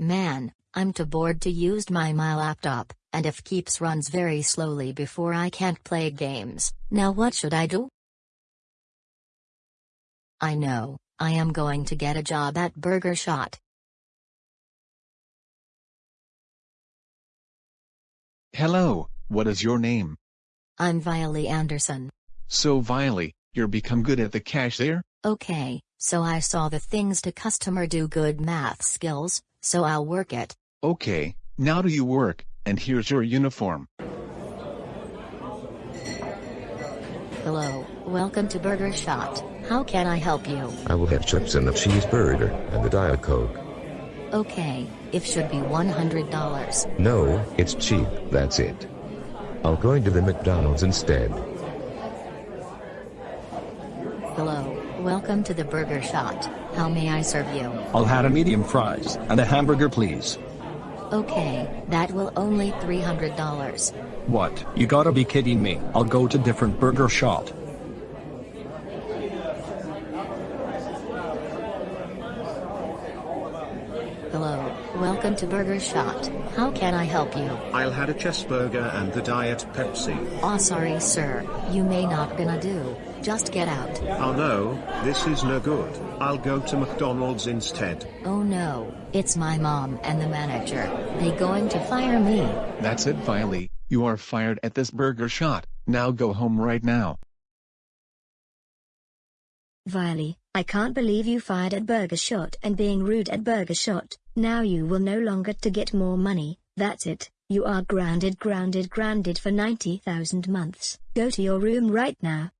Man, I'm too bored to use my my laptop, and if Keeps runs very slowly before I can't play games. Now what should I do? I know, I am going to get a job at Burger Shot. Hello, what is your name? I'm Viley Anderson. So Viley, you're become good at the cashier? Okay, so I saw the things to customer do good math skills, so I'll work it. Okay, now do you work, and here's your uniform. Hello, welcome to Burger Shot. How can I help you? I will have chips and a cheeseburger, and the Diet Coke. Okay, if should be $100. No, it's cheap, that's it. I'll go into the McDonald's instead. Hello, welcome to the Burger Shot. How may I serve you? I'll have a medium fries and a hamburger please. Okay, that will only $300. What? You gotta be kidding me. I'll go to different burger shot. Hello, welcome to Burger Shot. How can I help you? I'll had a cheeseburger and the Diet Pepsi. Oh sorry sir, you may not gonna do. Just get out. Oh no, this is no good. I'll go to McDonald's instead. Oh no, it's my mom and the manager. They going to fire me. That's it Viley, you are fired at this burger shot, now go home right now. Viley, I can't believe you fired at Burger Shot and being rude at Burger Shot. Now you will no longer to get more money. That's it. You are grounded grounded grounded for 90,000 months. Go to your room right now.